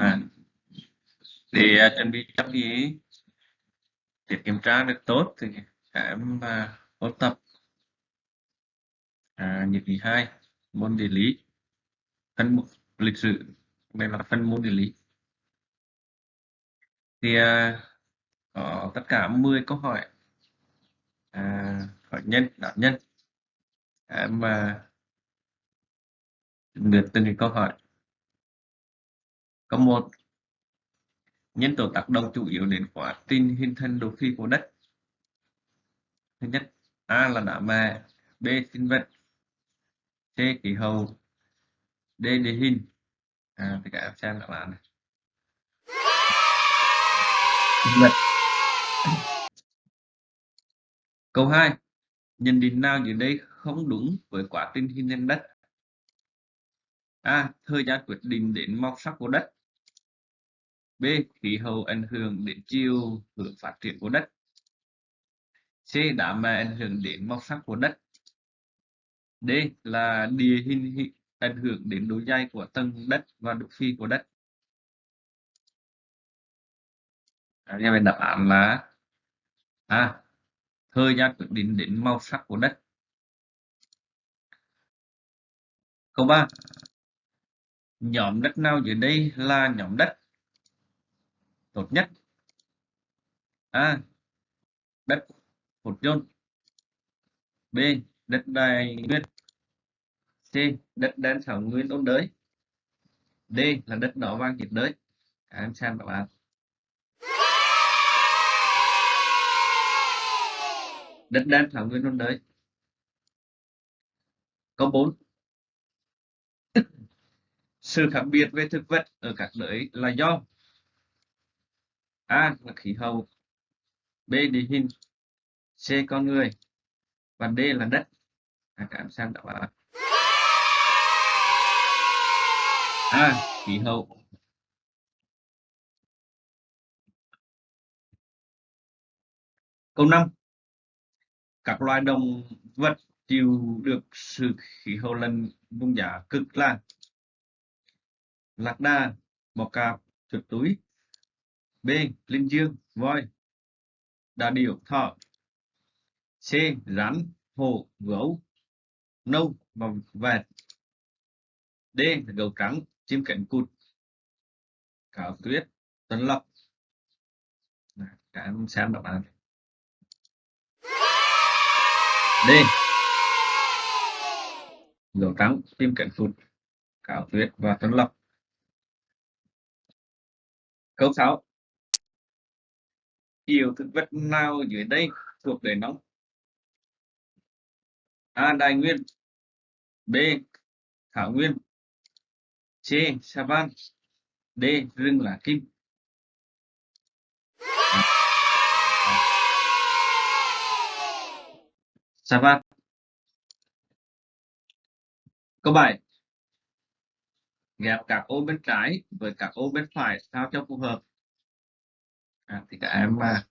à, để à, chuẩn bị cho cái để kiểm tra được tốt thì các em à, ôn tập. À, nhiệm kỳ hai môn địa lý. Phân mục lịch sử đây là phân môn địa lý. Thì à, có tất cả 10 câu hỏi. À, hỏi nhân đạo nhân. Em à, lượt từng câu hỏi câu một nhân tố tác động chủ yếu đến quá trình hình thành đồ phi của đất. Thứ nhất a là đá mẹ, b sinh vật c khí hậu d địa hình. À thì các em xem đáp án này. Sinh vật. Câu 2 nhận định nào dưới đây không đúng với quá trình hình thành đất? A thời gian quyết định đến màu sắc của đất. B. Khí hậu ảnh hưởng đến chiều hướng phát triển của đất. C. Đám mây ảnh hưởng đến màu sắc của đất. D. Là địa hình ảnh hưởng đến độ dày của tầng đất và độ phi của đất. À, như vậy đáp án là A. Thời gian quyết định đến màu sắc của đất. Câu 3. Nhóm đất nào dưới đây là nhóm đất tốt nhất. A. Đất hột trôn b. Đất đai nguyên. C. Đất đen thảo nguyên ôn đới. D. Là đất đỏ vàng nhiệt đới. À, em xem các bạn. Đất đen thảo nguyên ôn đới. Câu 4 sự khác biệt về thực vật ở các đới là do A là khí hậu. B địa hình. C con người. Và D là đất. À, các em xem đáp án A khí hậu. Câu 5 các loài động vật chịu được sự khí hậu lạnh vùng giá cực là lạc đà bò cạp chuột túi. B. Linh dương, voi Đà điểu, thỏ C. Rắn, hổ, gấu Nâu và vẹt D. Gấu trắng, chim cánh cụt Cáo tuyết, tuấn lộc Các em xem đáp án D. Gấu trắng, chim cánh cụt Cáo tuyết và tuấn lộc Câu 6 Yêu thực vật nào dưới đây thuộc về nóng? A. Đại nguyên B. Thảo nguyên C. Savan D. Rừng lá kim Savan Câu 7 Ghép các ô bên trái với các ô bên phải sao cho phù hợp à, thì các em mà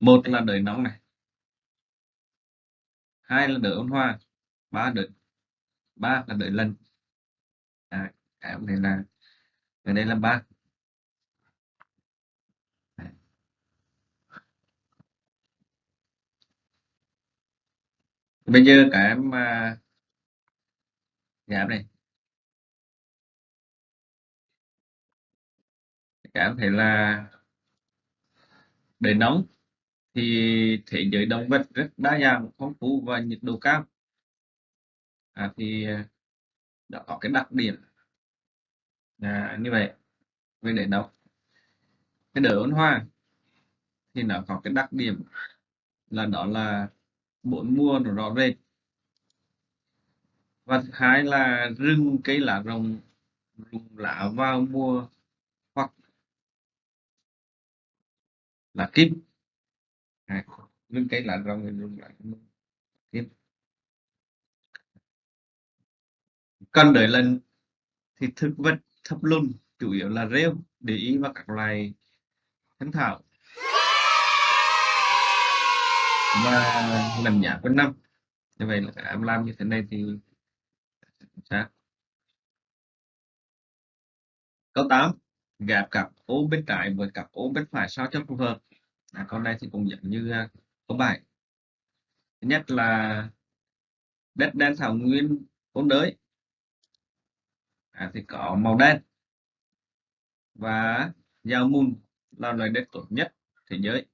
một là đời nóng này. Hai là đời ôn hoa. Ba đời ba là đời lần à, các em này là ở đây là ba. Bây giờ các em à, giảm này. Các em thấy là để nóng thì thế giới động vật rất đa dạng phong phú và nhiệt độ cao. À, thì à, đã có cái đặc điểm à, như vậy về để nóng. Cái đỡ ôn hòa thì nó có cái đặc điểm là đó là bốn mùa nó rõ rệt. Và thứ hai là rừng cây lá rồng rụng lá vào mùa là kim à, lưng cái là rong mình lại kim Con đợi lần thì thực vật thấp lùn chủ yếu là rêu để ý vào các loài thân thảo. Và làm giả quanh năm. Như vậy là em làm như thế này thì sao câu 8 gặp cặp ô bên trái với cặp ô bên phải sao cho phù hợp? À, con này thì cũng giống như à, câu bài. Thứ nhất là đất đen thảo nguyên ôn đới. À, thì có màu đen. Và giao mùn là loại đất tốt nhất thế giới.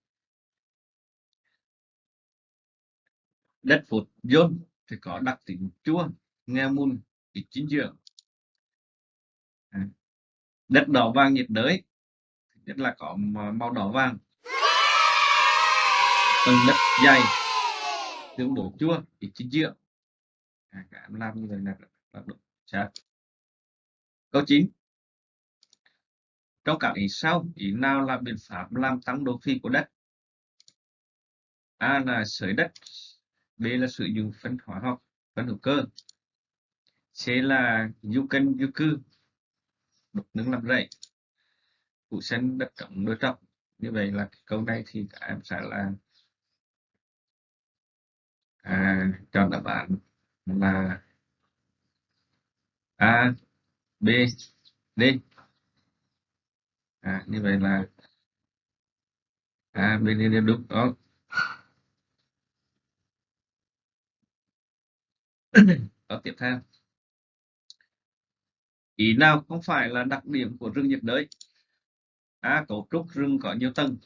Đất phụt dôn thì có đặc tính chua nghe mùn ít dinh dưỡng. À đất đỏ vàng nhiệt đới. Nhất là có màu đỏ vàng. Tầng đất dày. Tương đối chua ít dinh dưỡng à, các em làm như vậy là là đúng chắc câu 9 trong các ý sau. Ý nào là biện pháp làm tăng độ phi của đất? A là sới đất. B là sử dụng phân hóa học phân hữu cơ. C là du canh du cư đục nước làm rẫy. Phủ sân đất trống nuôi trồng như vậy là câu này thì các em sẽ là à, chọn đáp án là A B D. À, như vậy là A B D đều đúng đó câu tiếp theo ý nào không phải là đặc điểm của rừng nhiệt đới? A cấu trúc rừng có nhiều tầng.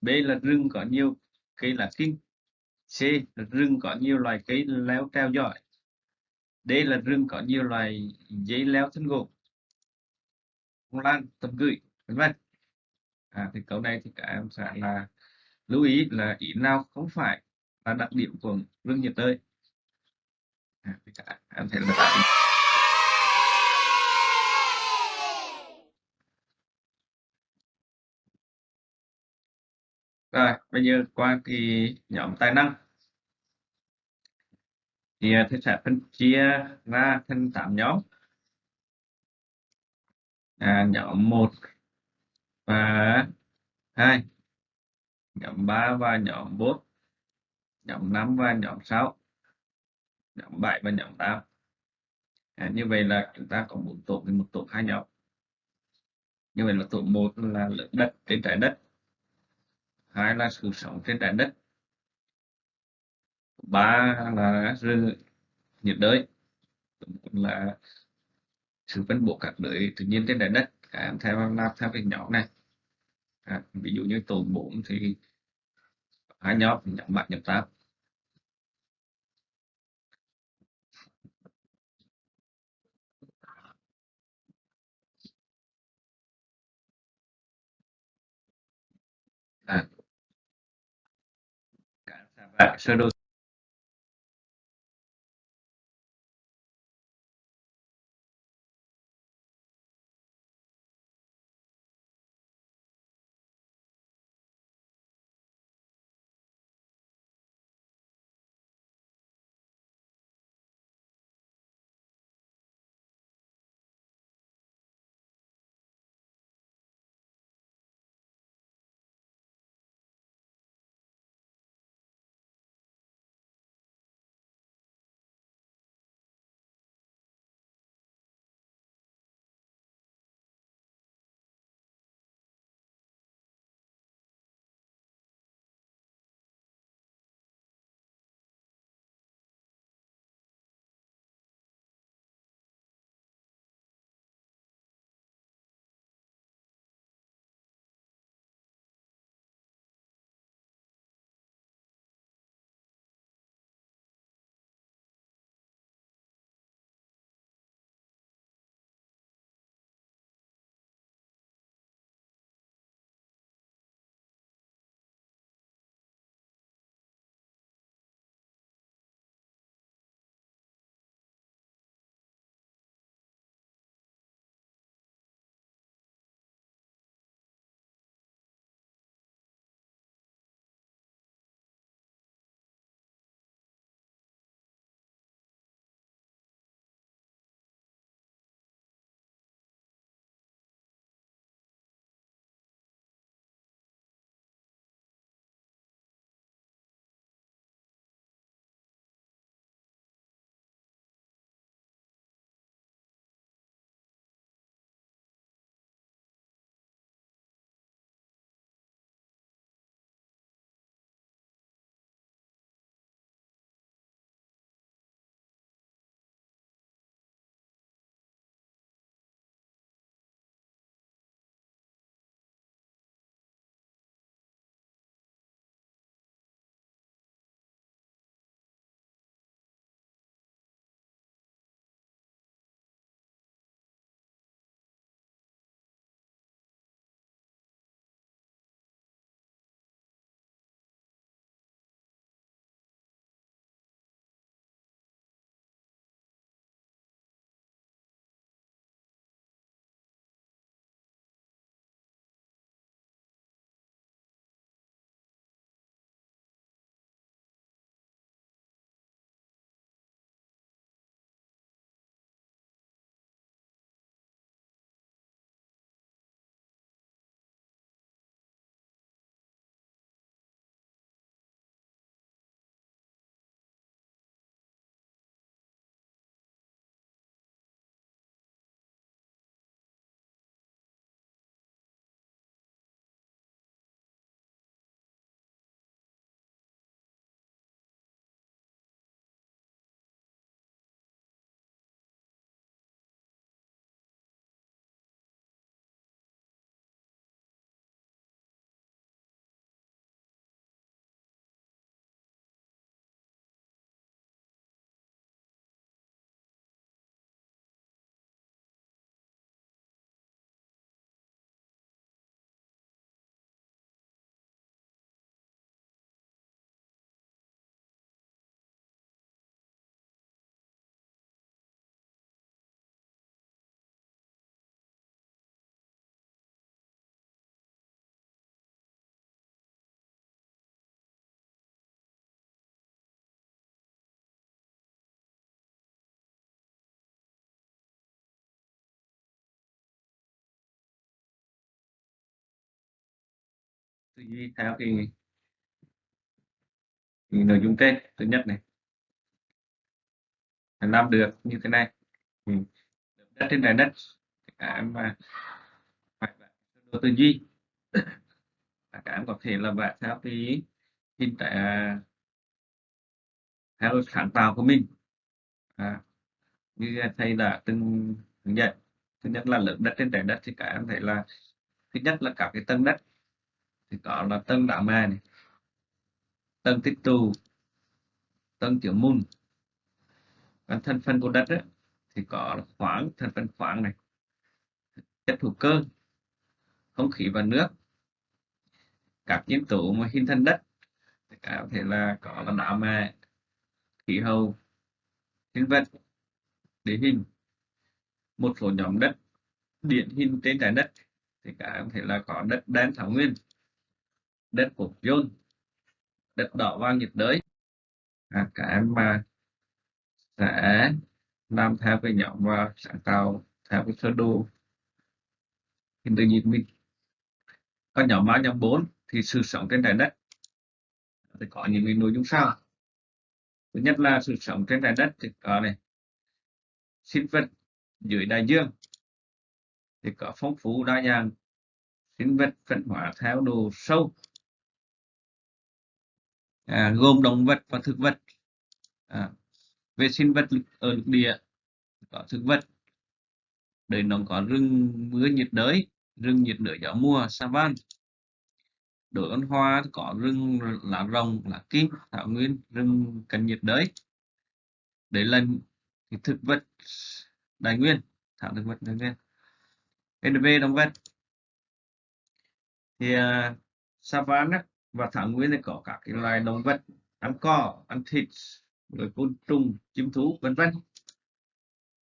B là rừng có nhiều cây lá kinh c là rừng có nhiều loài cây leo treo giỏi d là rừng có nhiều loài dây leo thân gỗ. Lan tầm gửi vân vân. À, thì câu này thì các em sẽ là lưu ý là ý nào không phải là đặc điểm của rừng nhiệt đới. À, thì các em thấy là Rồi, bây giờ qua cái nhóm tài năng. Thì à, thầy sẽ phân chia ra thành 8 nhóm. À, nhóm 1 và 2, nhóm 3 và nhóm 4, nhóm 5 và nhóm 6, nhóm 7 và nhóm 8. À, như vậy là chúng ta có một tổ một tổ hai nhóm. Như vậy là tổ 1 là lượng đất trên trái đất hai là sự sống trên trái đất. Ba là rừng nhiệt đới. Là sự phân bố các đới tự nhiên trên trái đất. Các em theo làm theo cái nhóm này. À, ví dụ như tổ 4 thì hai nhóm nhóm bạn nhóm tám à sơ tư duy theo cái, cái nội dung trên thứ nhất này. Làm được như thế này. Ừ. đất trên trái đất. Cả em mà phải đồ tư duy. Cả em có thể là vẽ theo cái hình tại à, theo sáng tạo của mình. À, như thầy đã từng hướng dẫn. Thứ nhất là lượng đất trên trái đất thì cả em thấy là thứ nhất là cả cái tầng đất thì có là tầng đá mài này tầng tích tụ tầng tiểu môn. Còn thành phần của đất ấy, thì có khoáng thành phần khoáng này chất hữu cơ không khí và nước các nhân tố mà hình thành đất. Thì cả có thể là có là đá mài khí hậu sinh vật địa hình một số nhóm đất điển hình trên trái đất. Thì cả có thể là có đất đen thảo nguyên đất của John. Đất đỏ vàng nhiệt đới. À, cả em mà sẽ làm theo cái nhóm và sáng tạo theo cái sơ đồ. Hình tự nhiên mình có nhóm ba nhóm 4 thì sự sống trên trái đất. Thì có những cái nội dung sau. Thứ nhất là sự sống trên trái đất thì có này sinh vật dưới đại dương. Thì có phong phú đa dạng sinh vật phân hóa theo độ sâu à, gồm động vật và thực vật. À, về sinh vật ở lục địa có thực vật. Đời nó có rừng mưa nhiệt đới rừng nhiệt đới gió mùa savan. Đổi ấn hoa có rừng lá rồng lá kim thảo nguyên rừng cận nhiệt đới. Đấy là thực vật đại nguyên thảo thực vật đại nguyên. NV động vật. Thì à, uh, savanna và thảo nguyên thì có các cái loài động vật ăn cỏ ăn thịt rồi côn trùng chim thú vân vân.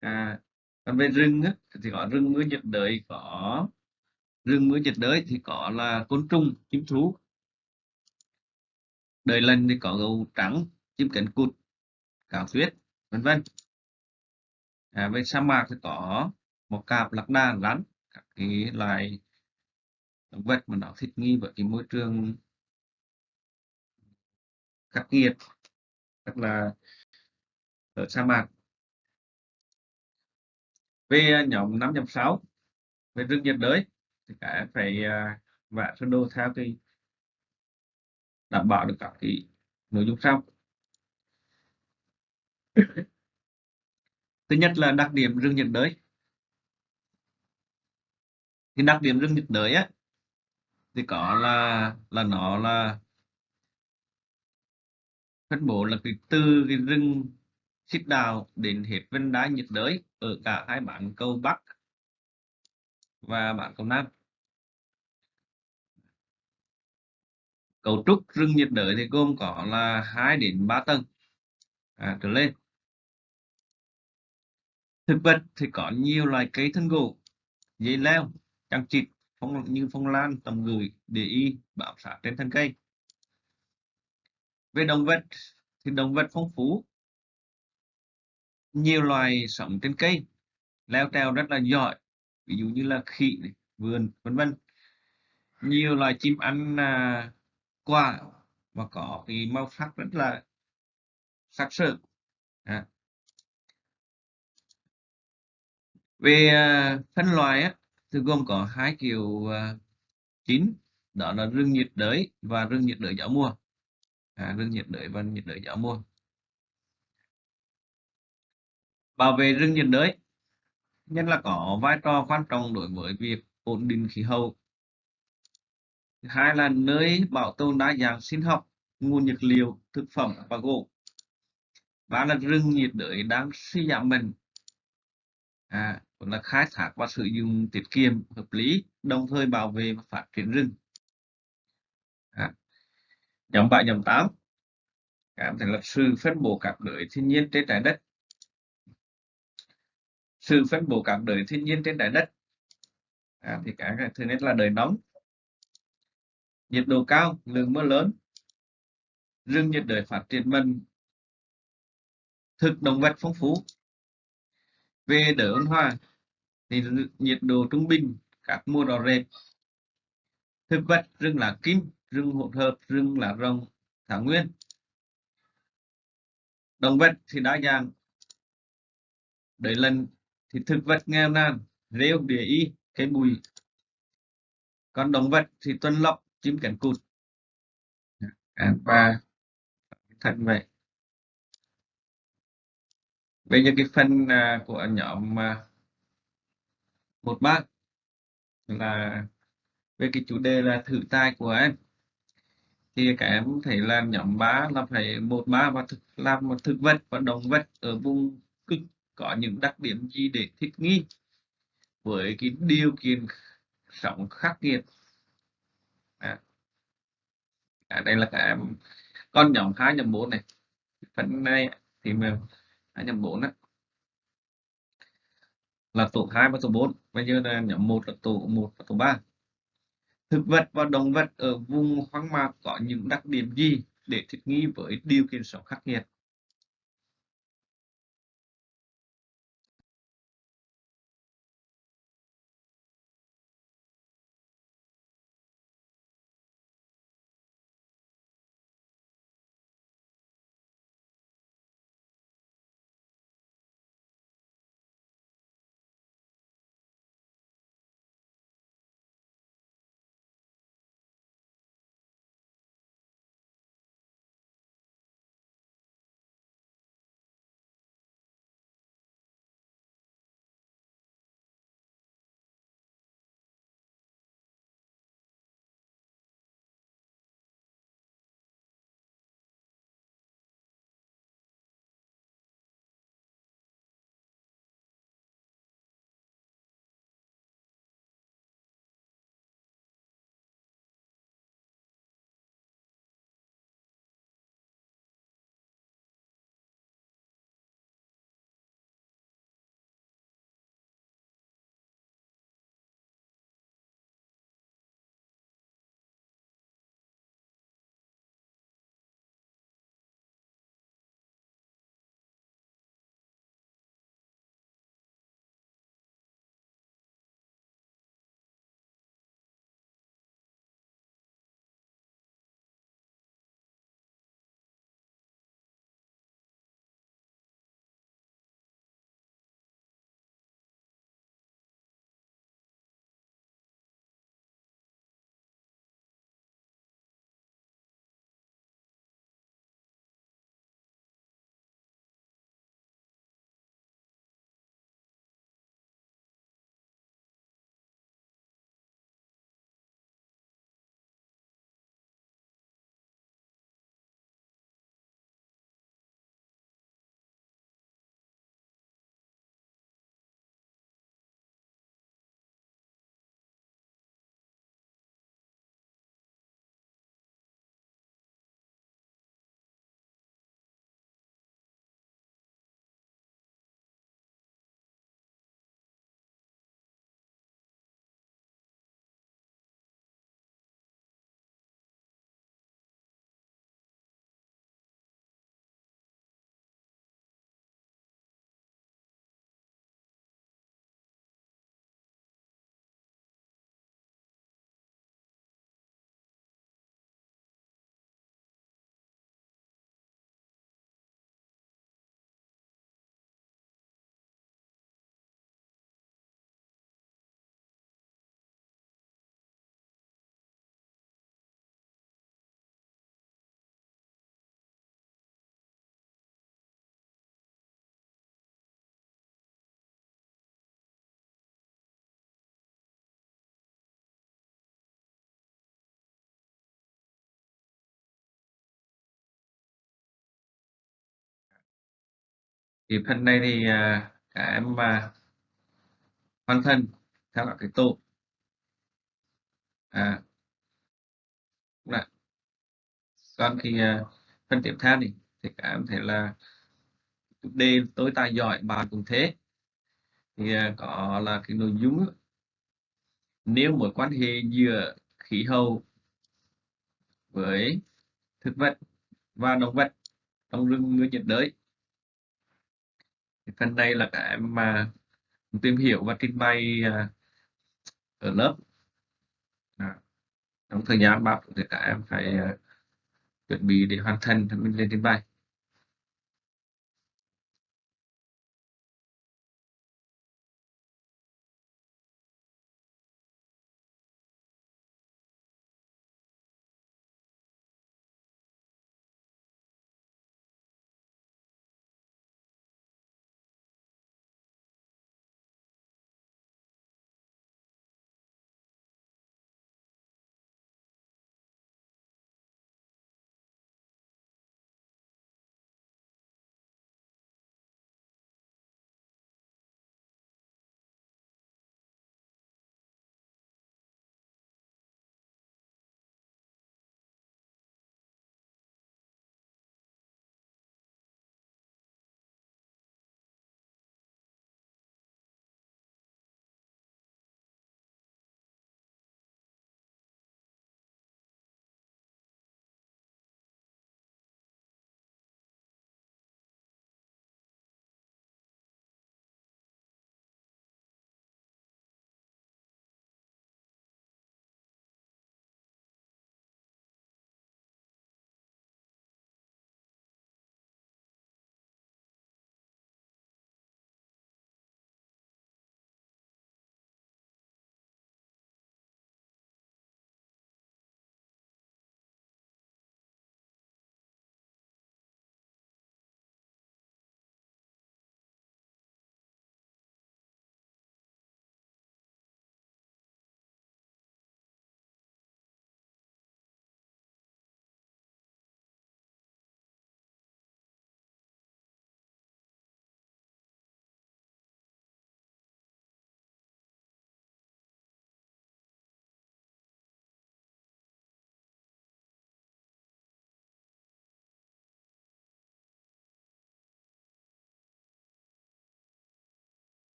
À, còn về rừng á, thì có rừng mưa nhiệt đới có rừng mưa nhiệt đới thì có là côn trùng chim thú. Đời lần thì có gấu trắng chim cánh cụt cào tuyết vân vân. À, bên sa mạc thì có một cạp lạc đà rắn các cái loài động vật mà nó thích nghi với cái môi trường khắc nghiệt, hoặc là ở sa mạc. Về ờ, nhóm 5.6 về rừng nhiệt đới, thì cả phải ờ, vẽ sơ đồ theo cái đảm bảo được các cái nội dung sau. Thứ nhất là đặc điểm rừng nhiệt đới. Thì đặc điểm rừng nhiệt đới á, thì có là là nó là phân bố là cái từ cái rừng xích đào đến hết vân đá nhiệt đới ở cả hai bản cầu bắc và bản cầu nam. Cấu trúc rừng nhiệt đới thì gồm có là 2 đến 3 tầng. À, trở lên. Thực vật thì có nhiều loài cây thân gỗ dây leo trang trịt phong như phong lan tầm gửi để y bám sát trên thân cây về động vật thì động vật phong phú. Nhiều loài sống trên cây leo trèo rất là giỏi ví dụ như là khỉ này, vườn vân vân. Nhiều loài chim ăn à, quả và có cái màu sắc rất là sắc sỡ. À. về à, phân loại á, thì gồm có hai kiểu à, chính đó là rừng nhiệt đới và rừng nhiệt đới gió mùa à, rừng nhiệt đới và nhiệt đới gió mùa bảo vệ rừng nhiệt đới. Nhất là có vai trò quan trọng đối với việc ổn định khí hậu. Hai là nơi bảo tồn đa dạng sinh học nguồn nhiệt liệu thực phẩm và gỗ. Ba là rừng nhiệt đới đang suy giảm mạnh. À, là khai thác và sử dụng tiết kiệm hợp lý đồng thời bảo vệ và phát triển rừng nhóm 7 nhóm 8 cảm thấy là sự phân bổ các đới thiên nhiên trên trái đất. Sự phân bổ các đới thiên nhiên trên trái đất. À, thì cái thứ nhất là đời nóng. Nhiệt độ cao lượng mưa lớn. Rừng nhiệt đới phát triển mạnh. Thực động vật phong phú. Về đỡ ôn hòa thì nhiệt độ trung bình các mùa đỏ rệt. Thực vật rừng lá kim rừng hỗn hợp rừng lá rồng, thảo nguyên. Động vật thì đa dạng. Đấy lần thì thực vật nghèo nàn, rêu, địa y cây bụi. Còn động vật thì tuân lọc, chim cánh cụt. À, và thật vậy. Bây giờ cái phần à, của nhóm à, một bác là về cái chủ đề là thử tài của em thì các em thấy là nhóm 3 là phải một ba và thực làm một thực vật và động vật ở vùng cực có những đặc điểm gì để thích nghi với cái điều kiện sống khắc nghiệt à. À, đây là các em con nhóm 2 nhóm 4 này phần này thì mình 2 nhóm 4 đó. là tổ 2 và tổ 4 bây giờ là nhóm 1 là tổ 1 và tổ 3 thực vật và động vật ở vùng hoang mạc có những đặc điểm gì để thích nghi với điều kiện sống khắc nghiệt? Thì phần này thì à, cả các em mà hoàn thành theo các cái tổ à, là còn thì à, phần tiếp theo thì thì các em thấy là chủ đề tài giỏi bạn cũng thế. Thì à, có là cái nội dung nếu mối quan hệ giữa khí hậu với thực vật và động vật trong rừng người nhiệt đới thì phần này là các em mà tìm hiểu và trình bày à, ở lớp à. trong thời gian bạn thì các em phải uh, chuẩn bị để hoàn thành thì mình lên trình bày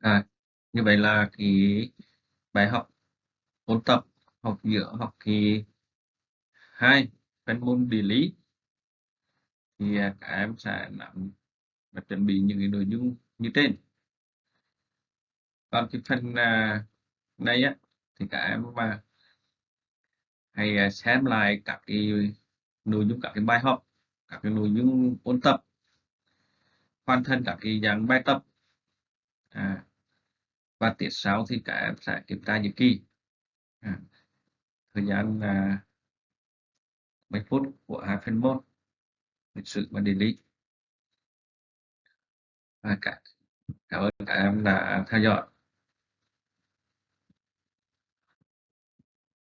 à như vậy là cái bài học ôn tập học giữa học kỳ hai phần môn địa lý thì à, các em sẽ nắm và chuẩn bị những cái nội dung như trên. Còn cái phần à, này á thì các em mà hãy à, xem lại các cái nội dung các cái bài học các cái nội dung ôn tập hoàn thành các cái dạng bài tập à, và tiết sau thì các em sẽ kiểm tra nhật kỳ. À, thời gian là mấy phút của hai phần một lịch sử và địa lý. Và cả cảm ơn các em đã theo dõi.